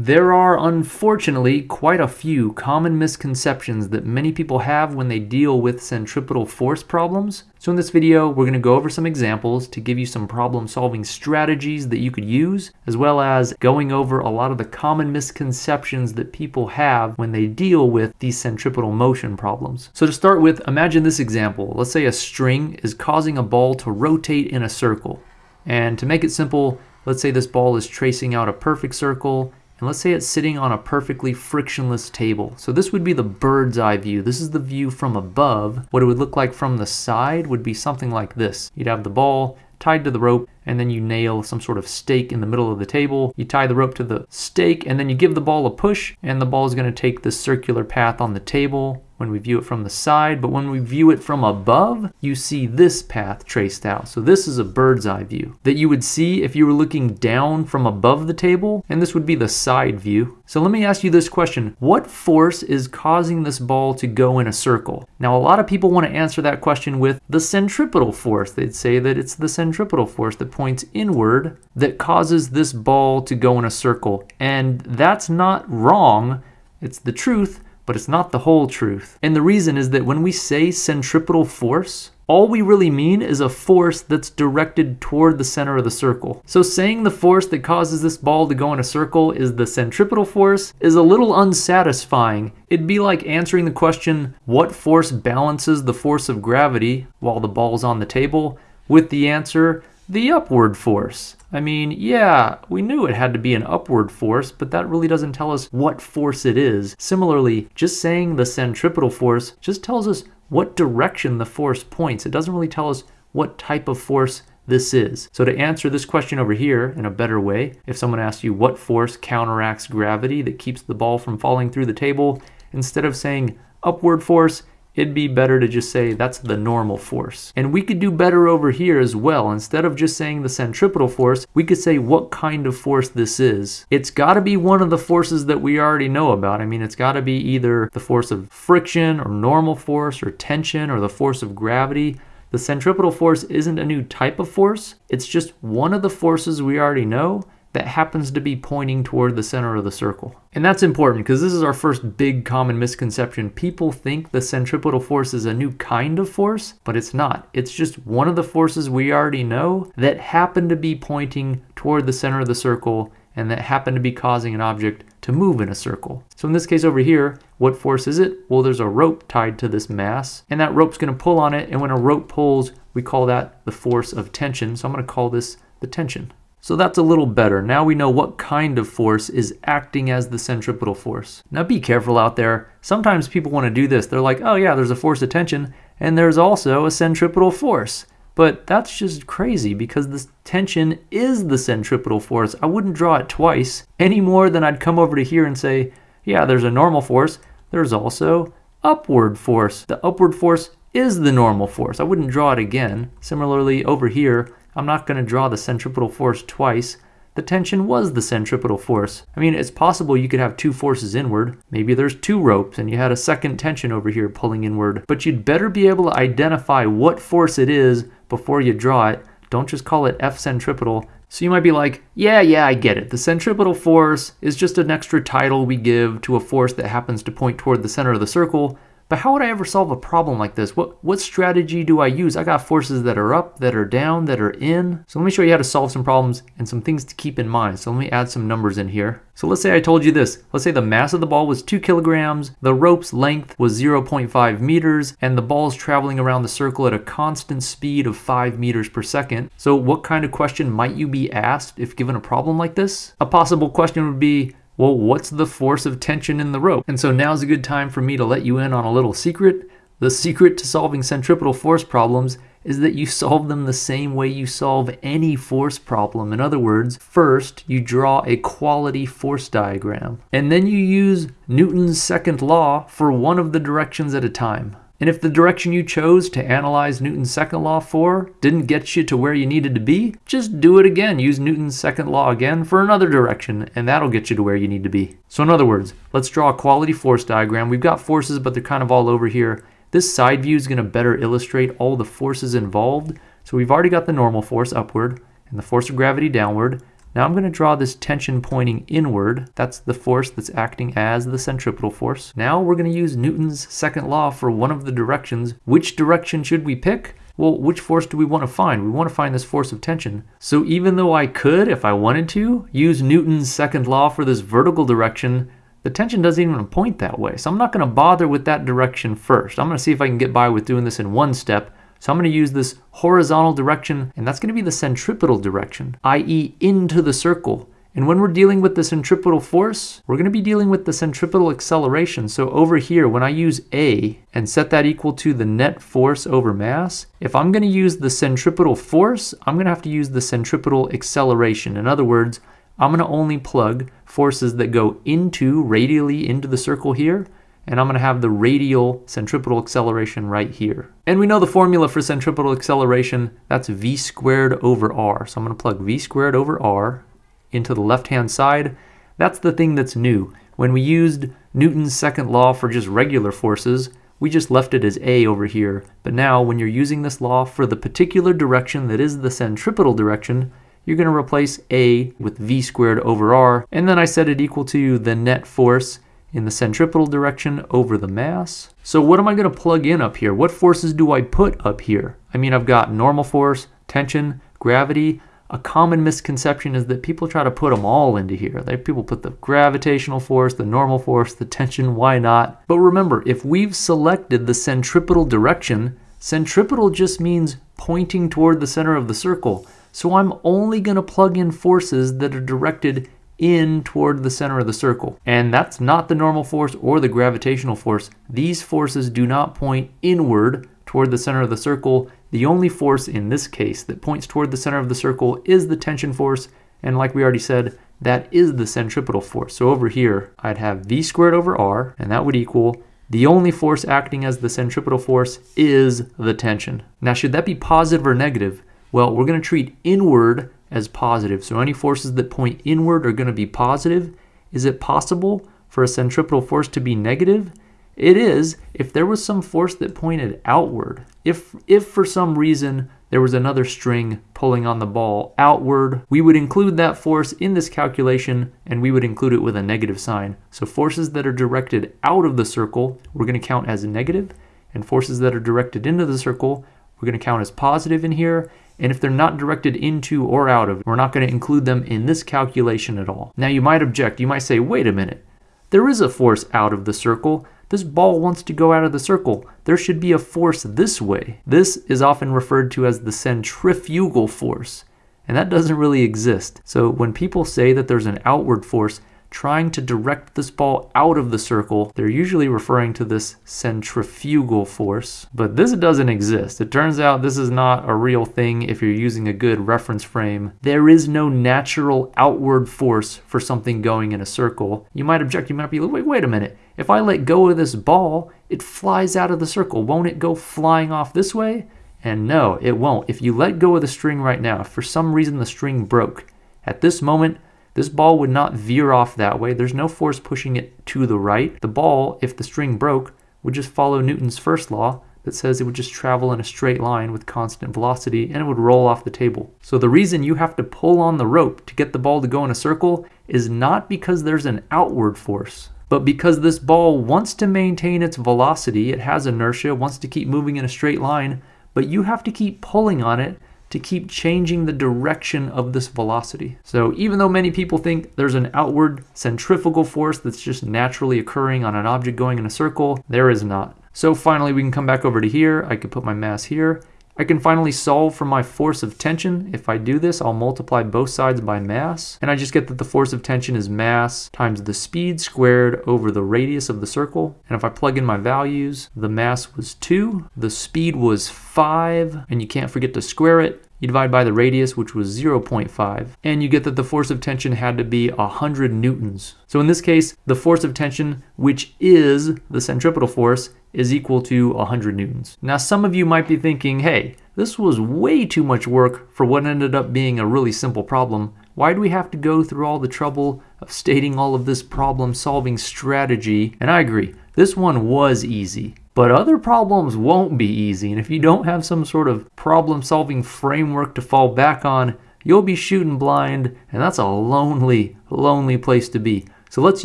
There are unfortunately quite a few common misconceptions that many people have when they deal with centripetal force problems. So in this video, we're going to go over some examples to give you some problem solving strategies that you could use, as well as going over a lot of the common misconceptions that people have when they deal with these centripetal motion problems. So to start with, imagine this example. Let's say a string is causing a ball to rotate in a circle. And to make it simple, let's say this ball is tracing out a perfect circle and let's say it's sitting on a perfectly frictionless table. So this would be the bird's eye view. This is the view from above. What it would look like from the side would be something like this. You'd have the ball tied to the rope and then you nail some sort of stake in the middle of the table. You tie the rope to the stake and then you give the ball a push and the ball is going to take this circular path on the table when we view it from the side, but when we view it from above, you see this path traced out. So this is a bird's eye view that you would see if you were looking down from above the table, and this would be the side view. So let me ask you this question. What force is causing this ball to go in a circle? Now, a lot of people want to answer that question with the centripetal force. They'd say that it's the centripetal force that points inward that causes this ball to go in a circle. And that's not wrong. It's the truth, but it's not the whole truth. And the reason is that when we say centripetal force, all we really mean is a force that's directed toward the center of the circle. So saying the force that causes this ball to go in a circle is the centripetal force is a little unsatisfying. It'd be like answering the question, what force balances the force of gravity while the ball's on the table, with the answer, the upward force. I mean, yeah, we knew it had to be an upward force, but that really doesn't tell us what force it is. Similarly, just saying the centripetal force just tells us what direction the force points. It doesn't really tell us what type of force this is. So to answer this question over here in a better way, if someone asks you what force counteracts gravity that keeps the ball from falling through the table, instead of saying upward force, it'd be better to just say that's the normal force. And we could do better over here as well. Instead of just saying the centripetal force, we could say what kind of force this is. It's got to be one of the forces that we already know about. I mean, it's got to be either the force of friction or normal force or tension or the force of gravity. The centripetal force isn't a new type of force. It's just one of the forces we already know that happens to be pointing toward the center of the circle. And that's important because this is our first big common misconception. People think the centripetal force is a new kind of force, but it's not. It's just one of the forces we already know that happen to be pointing toward the center of the circle and that happen to be causing an object to move in a circle. So in this case over here, what force is it? Well, there's a rope tied to this mass, and that rope's going to pull on it, and when a rope pulls, we call that the force of tension. So I'm going to call this the tension. So that's a little better. Now we know what kind of force is acting as the centripetal force. Now be careful out there. Sometimes people want to do this. They're like, oh yeah, there's a force of tension, and there's also a centripetal force. But that's just crazy because this tension is the centripetal force. I wouldn't draw it twice any more than I'd come over to here and say, yeah, there's a normal force. There's also upward force. The upward force is the normal force. I wouldn't draw it again. Similarly, over here, I'm not going to draw the centripetal force twice. The tension was the centripetal force. I mean, it's possible you could have two forces inward. Maybe there's two ropes and you had a second tension over here pulling inward. But you'd better be able to identify what force it is before you draw it. Don't just call it F centripetal. So you might be like, yeah, yeah, I get it. The centripetal force is just an extra title we give to a force that happens to point toward the center of the circle. But how would I ever solve a problem like this? What, what strategy do I use? I got forces that are up, that are down, that are in. So let me show you how to solve some problems and some things to keep in mind. So let me add some numbers in here. So let's say I told you this. Let's say the mass of the ball was 2 kilograms, the rope's length was 0.5 meters, and the ball's traveling around the circle at a constant speed of 5 meters per second. So what kind of question might you be asked if given a problem like this? A possible question would be, well, what's the force of tension in the rope? And so now's a good time for me to let you in on a little secret. The secret to solving centripetal force problems is that you solve them the same way you solve any force problem. In other words, first you draw a quality force diagram, and then you use Newton's second law for one of the directions at a time. And if the direction you chose to analyze Newton's second law for didn't get you to where you needed to be, just do it again. Use Newton's second law again for another direction, and that'll get you to where you need to be. So in other words, let's draw a quality force diagram. We've got forces, but they're kind of all over here. This side view is going to better illustrate all the forces involved. So we've already got the normal force upward and the force of gravity downward. Now I'm going to draw this tension pointing inward. That's the force that's acting as the centripetal force. Now we're going to use Newton's second law for one of the directions. Which direction should we pick? Well, which force do we want to find? We want to find this force of tension. So even though I could, if I wanted to, use Newton's second law for this vertical direction, the tension doesn't even point that way. So I'm not going to bother with that direction first. I'm going to see if I can get by with doing this in one step. So I'm going to use this horizontal direction, and that's going to be the centripetal direction, i.e. into the circle. And when we're dealing with the centripetal force, we're going to be dealing with the centripetal acceleration. So over here, when I use A and set that equal to the net force over mass, if I'm going to use the centripetal force, I'm going to have to use the centripetal acceleration. In other words, I'm going to only plug forces that go into, radially into the circle here, and I'm going to have the radial centripetal acceleration right here. And we know the formula for centripetal acceleration, that's v squared over r. So I'm going to plug v squared over r into the left-hand side. That's the thing that's new. When we used Newton's second law for just regular forces, we just left it as a over here. But now when you're using this law for the particular direction that is the centripetal direction, you're going to replace a with v squared over r, and then I set it equal to the net force in the centripetal direction over the mass. So what am I going to plug in up here? What forces do I put up here? I mean, I've got normal force, tension, gravity, a common misconception is that people try to put them all into here. They, people put the gravitational force, the normal force, the tension, why not? But remember, if we've selected the centripetal direction, centripetal just means pointing toward the center of the circle. So I'm only going to plug in forces that are directed in toward the center of the circle. And that's not the normal force or the gravitational force. These forces do not point inward toward the center of the circle. The only force in this case that points toward the center of the circle is the tension force, and like we already said, that is the centripetal force. So over here, I'd have v squared over r, and that would equal the only force acting as the centripetal force is the tension. Now, should that be positive or negative? Well, we're going to treat inward as positive. So any forces that point inward are going to be positive. Is it possible for a centripetal force to be negative? It is if there was some force that pointed outward. If, if for some reason there was another string pulling on the ball outward, we would include that force in this calculation and we would include it with a negative sign. So forces that are directed out of the circle, we're going to count as negative, and forces that are directed into the circle, we're going to count as positive in here. And if they're not directed into or out of, we're not going to include them in this calculation at all. Now you might object, you might say, wait a minute, there is a force out of the circle. This ball wants to go out of the circle. There should be a force this way. This is often referred to as the centrifugal force, and that doesn't really exist. So when people say that there's an outward force, trying to direct this ball out of the circle, they're usually referring to this centrifugal force, but this doesn't exist. It turns out this is not a real thing if you're using a good reference frame. There is no natural outward force for something going in a circle. You might object, you might be like, wait, wait a minute. If I let go of this ball, it flies out of the circle. Won't it go flying off this way? And no, it won't. If you let go of the string right now, if for some reason the string broke, at this moment, this ball would not veer off that way. There's no force pushing it to the right. The ball, if the string broke, would just follow Newton's first law that says it would just travel in a straight line with constant velocity and it would roll off the table. So the reason you have to pull on the rope to get the ball to go in a circle is not because there's an outward force, but because this ball wants to maintain its velocity, it has inertia, wants to keep moving in a straight line, but you have to keep pulling on it to keep changing the direction of this velocity. So even though many people think there's an outward centrifugal force that's just naturally occurring on an object going in a circle, there is not. So finally we can come back over to here, I could put my mass here, I can finally solve for my force of tension. If I do this, I'll multiply both sides by mass, and I just get that the force of tension is mass times the speed squared over the radius of the circle. And if I plug in my values, the mass was 2, the speed was 5, and you can't forget to square it. You divide by the radius, which was 0.5, and you get that the force of tension had to be 100 newtons. So in this case, the force of tension, which is the centripetal force, is equal to 100 newtons. Now some of you might be thinking, hey, this was way too much work for what ended up being a really simple problem. Why do we have to go through all the trouble of stating all of this problem solving strategy? And I agree, this one was easy. But other problems won't be easy, and if you don't have some sort of problem solving framework to fall back on, you'll be shooting blind, and that's a lonely, lonely place to be. So let's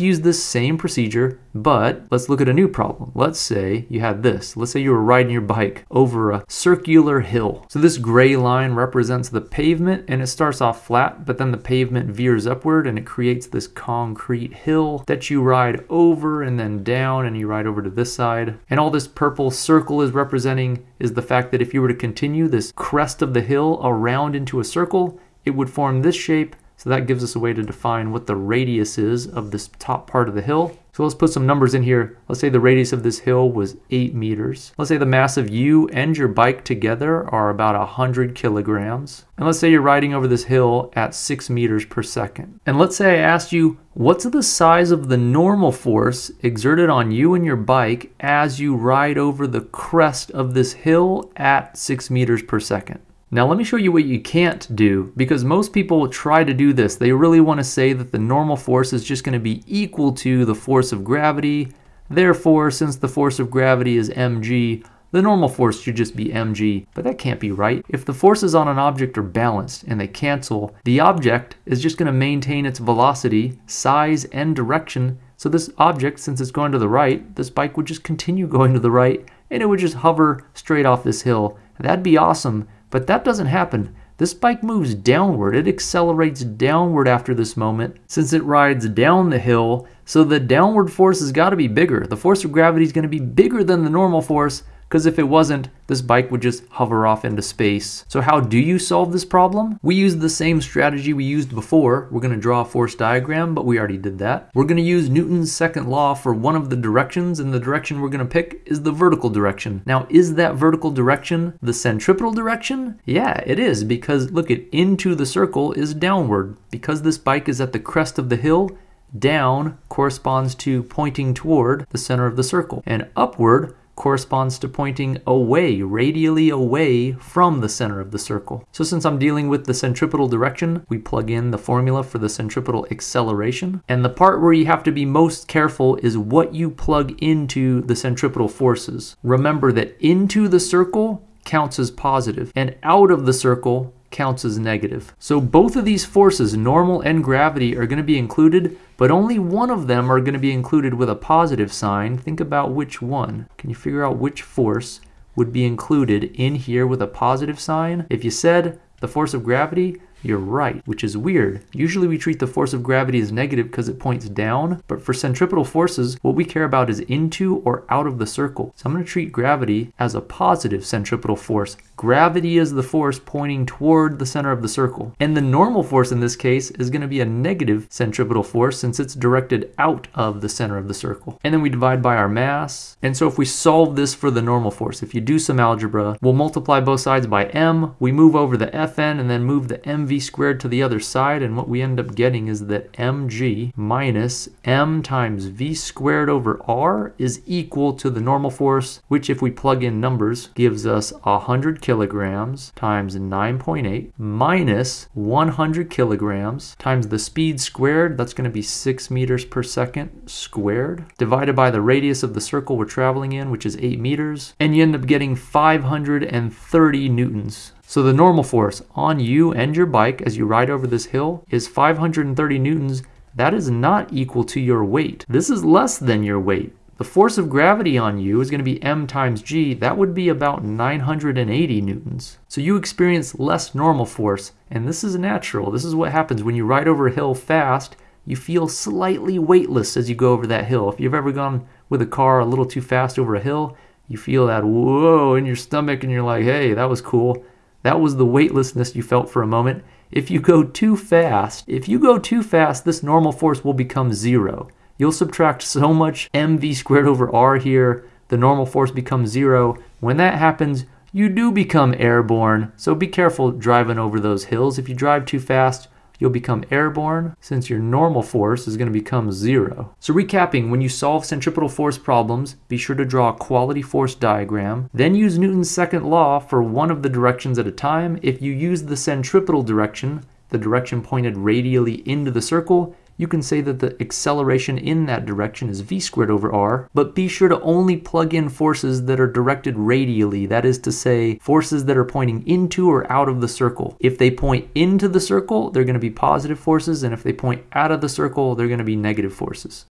use this same procedure, but let's look at a new problem. Let's say you had this. Let's say you were riding your bike over a circular hill. So this gray line represents the pavement and it starts off flat, but then the pavement veers upward and it creates this concrete hill that you ride over and then down and you ride over to this side. And all this purple circle is representing is the fact that if you were to continue this crest of the hill around into a circle, it would form this shape so that gives us a way to define what the radius is of this top part of the hill. So let's put some numbers in here. Let's say the radius of this hill was 8 meters. Let's say the mass of you and your bike together are about 100 kilograms. And let's say you're riding over this hill at 6 meters per second. And let's say I asked you, what's the size of the normal force exerted on you and your bike as you ride over the crest of this hill at 6 meters per second? Now let me show you what you can't do because most people try to do this. They really want to say that the normal force is just going to be equal to the force of gravity. Therefore, since the force of gravity is mg, the normal force should just be mg, but that can't be right. If the forces on an object are balanced and they cancel, the object is just going to maintain its velocity, size, and direction. So this object, since it's going to the right, this bike would just continue going to the right and it would just hover straight off this hill. That'd be awesome, but that doesn't happen. This bike moves downward. It accelerates downward after this moment since it rides down the hill. So the downward force has got to be bigger. The force of gravity is going to be bigger than the normal force because if it wasn't, this bike would just hover off into space. So how do you solve this problem? We use the same strategy we used before. We're gonna draw a force diagram, but we already did that. We're gonna use Newton's second law for one of the directions, and the direction we're gonna pick is the vertical direction. Now, is that vertical direction the centripetal direction? Yeah, it is, because look at into the circle is downward. Because this bike is at the crest of the hill, down corresponds to pointing toward the center of the circle, and upward corresponds to pointing away, radially away from the center of the circle. So since I'm dealing with the centripetal direction, we plug in the formula for the centripetal acceleration. And the part where you have to be most careful is what you plug into the centripetal forces. Remember that into the circle counts as positive and out of the circle counts as negative. So both of these forces, normal and gravity, are going to be included, but only one of them are going to be included with a positive sign. Think about which one. Can you figure out which force would be included in here with a positive sign? If you said the force of gravity, you're right, which is weird. Usually we treat the force of gravity as negative because it points down, but for centripetal forces, what we care about is into or out of the circle. So I'm going to treat gravity as a positive centripetal force. Gravity is the force pointing toward the center of the circle. And the normal force in this case is going to be a negative centripetal force since it's directed out of the center of the circle. And then we divide by our mass. And so if we solve this for the normal force, if you do some algebra, we'll multiply both sides by m, we move over the fn, and then move the mv squared to the other side, and what we end up getting is that mg minus m times v squared over r is equal to the normal force, which if we plug in numbers, gives us 100 kilograms times 9.8 minus 100 kilograms times the speed squared, that's going to be 6 meters per second squared, divided by the radius of the circle we're traveling in, which is 8 meters, and you end up getting 530 newtons. So the normal force on you and your bike as you ride over this hill is 530 newtons. That is not equal to your weight. This is less than your weight. The force of gravity on you is going to be m times g. That would be about 980 newtons. So you experience less normal force, and this is natural. This is what happens when you ride over a hill fast. You feel slightly weightless as you go over that hill. If you've ever gone with a car a little too fast over a hill, you feel that whoa in your stomach and you're like, hey, that was cool. That was the weightlessness you felt for a moment. If you go too fast, if you go too fast, this normal force will become zero. You'll subtract so much mv squared over r here, the normal force becomes zero. When that happens, you do become airborne, so be careful driving over those hills. If you drive too fast, you'll become airborne since your normal force is going to become zero. So recapping, when you solve centripetal force problems, be sure to draw a quality force diagram, then use Newton's second law for one of the directions at a time. If you use the centripetal direction, the direction pointed radially into the circle, you can say that the acceleration in that direction is v squared over r, but be sure to only plug in forces that are directed radially, that is to say, forces that are pointing into or out of the circle. If they point into the circle, they're going to be positive forces, and if they point out of the circle, they're going to be negative forces.